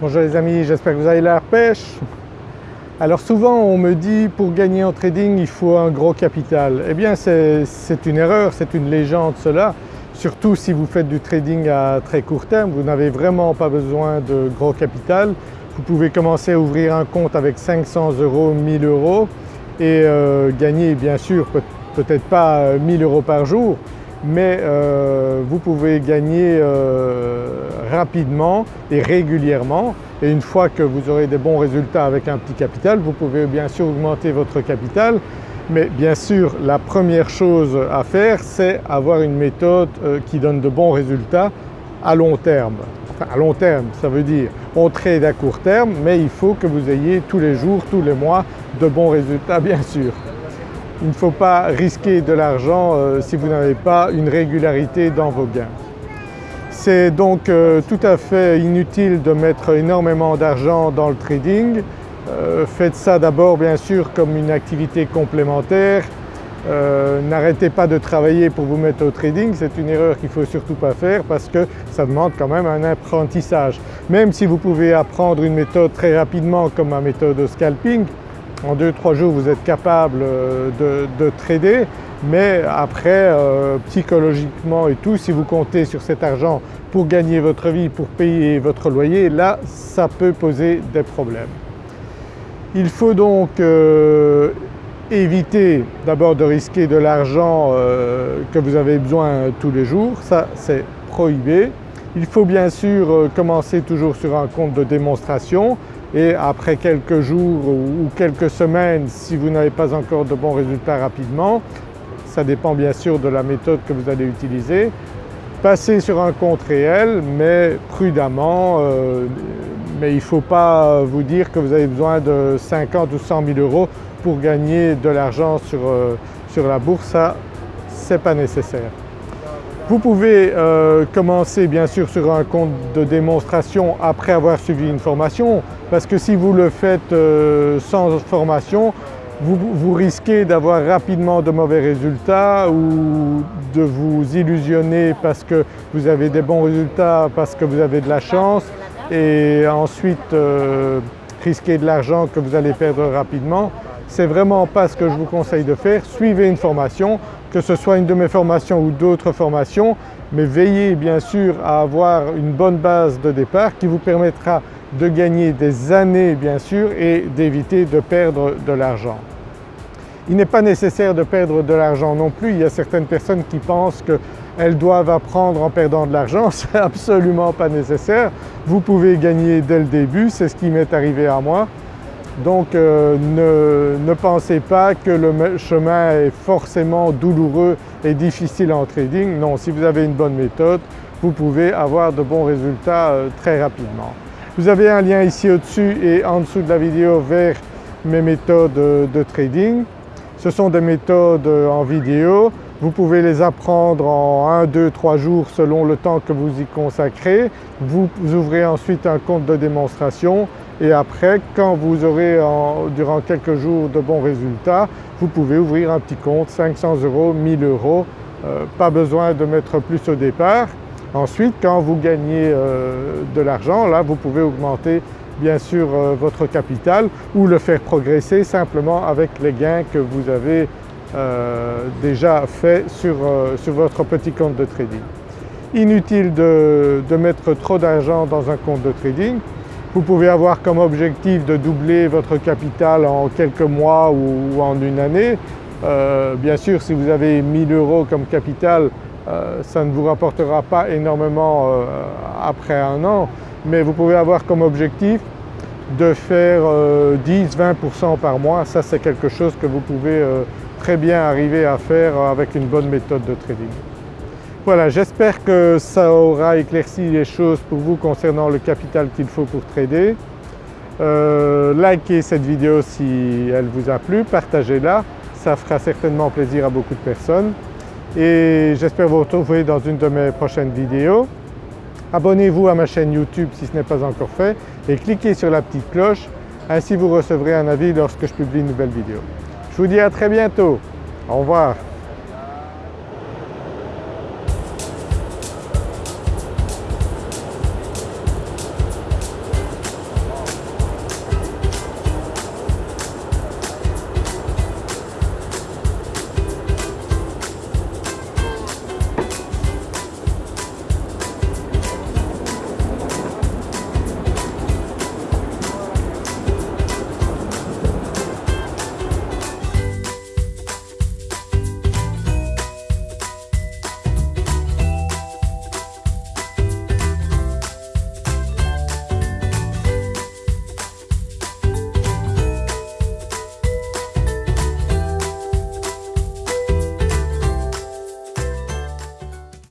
Bonjour les amis, j'espère que vous avez la pêche. Alors souvent on me dit pour gagner en trading il faut un gros capital. Eh bien c'est une erreur, c'est une légende cela. Surtout si vous faites du trading à très court terme, vous n'avez vraiment pas besoin de gros capital. Vous pouvez commencer à ouvrir un compte avec 500 euros, 1000 euros et euh, gagner bien sûr peut-être pas 1000 euros par jour mais euh, vous pouvez gagner euh, rapidement et régulièrement et une fois que vous aurez des bons résultats avec un petit capital, vous pouvez bien sûr augmenter votre capital mais bien sûr la première chose à faire c'est avoir une méthode euh, qui donne de bons résultats à long terme. Enfin à long terme ça veut dire on trade à court terme mais il faut que vous ayez tous les jours, tous les mois de bons résultats bien sûr. Il ne faut pas risquer de l'argent euh, si vous n'avez pas une régularité dans vos gains. C'est donc euh, tout à fait inutile de mettre énormément d'argent dans le trading. Euh, faites ça d'abord bien sûr comme une activité complémentaire. N'arrêtez pas de travailler pour vous mettre au trading, c'est une erreur qu'il ne faut surtout pas faire parce que ça demande quand même un apprentissage. Même si vous pouvez apprendre une méthode très rapidement comme ma méthode de scalping, en 2-3 jours vous êtes capable euh, de, trader mais après euh, psychologiquement et tout si vous comptez sur cet argent pour gagner votre vie, pour payer votre loyer, là ça peut poser des problèmes. Il faut donc euh, éviter d'abord de risquer de l'argent que vous avez besoin tous les jours, ça c'est prohibé. Il faut bien sûr commencer toujours sur un compte de démonstration et après quelques jours ou quelques semaines si vous n'avez pas encore de bons résultats rapidement, ça dépend bien sûr de la méthode que vous allez utiliser, passez sur un compte réel mais prudemment, euh, mais il ne faut pas vous dire que vous avez besoin de 50 ou 100 000 euros pour gagner de l'argent sur, euh, sur la bourse, ça c'est pas nécessaire. Vous pouvez euh, commencer bien sûr sur un compte de démonstration après avoir suivi une formation parce que si vous le faites euh, sans formation, vous, risquez d'avoir rapidement de mauvais résultats ou de vous illusionner parce que vous avez des bons résultats, parce que vous avez de la chance et ensuite euh, risquer de l'argent que vous allez perdre rapidement. C'est vraiment pas ce que je vous conseille de faire. Suivez une formation, que ce soit une de mes formations ou d'autres formations, mais veillez bien sûr à avoir une bonne base de départ qui vous permettra de gagner des années bien sûr et d'éviter de perdre de l'argent. Il n'est pas nécessaire de perdre de l'argent non plus, il y a certaines personnes qui pensent qu'elles doivent apprendre en perdant de l'argent, c'est absolument pas nécessaire. Vous pouvez gagner dès le début, c'est ce qui m'est arrivé à moi. Donc euh, ne, pensez pas que le chemin est forcément douloureux et difficile en trading. Non, si vous avez une bonne méthode, vous pouvez avoir de bons résultats euh, très rapidement. Vous avez un lien ici au-dessus et en dessous de la vidéo vers mes méthodes de trading. Ce sont des méthodes euh, en vidéo. Vous pouvez les apprendre en 1, 2, 3 jours selon le temps que vous y consacrez. Vous ouvrez ensuite un compte de démonstration et après quand vous aurez durant quelques jours de bons résultats, vous pouvez ouvrir un petit compte 500 euros, 1000 euros, euh, pas besoin de mettre plus au départ. Ensuite quand vous gagnez euh, de l'argent, là vous pouvez augmenter bien sûr euh, votre capital ou le faire progresser simplement avec les gains que vous avez déjà fait sur, sur, votre petit compte de trading. Inutile de, de mettre trop d'argent dans un compte de trading vous pouvez avoir comme objectif de doubler votre capital en quelques mois ou, en une année. Euh, bien sûr si vous avez 1000 euros comme capital euh, ça ne vous rapportera pas énormément euh, après un an mais vous pouvez avoir comme objectif de faire 10-20% par mois. Ça c'est quelque chose que vous pouvez très bien arriver à faire avec une bonne méthode de trading. Voilà, j'espère que ça aura éclairci les choses pour vous concernant le capital qu'il faut pour trader. Euh, likez cette vidéo si elle vous a plu, partagez-la, ça fera certainement plaisir à beaucoup de personnes et j'espère vous retrouver dans une de mes prochaines vidéos. Abonnez-vous à ma chaîne YouTube si ce n'est pas encore fait et cliquez sur la petite cloche, ainsi vous recevrez un avis lorsque je publie une nouvelle vidéo. Je vous dis à très bientôt, au revoir.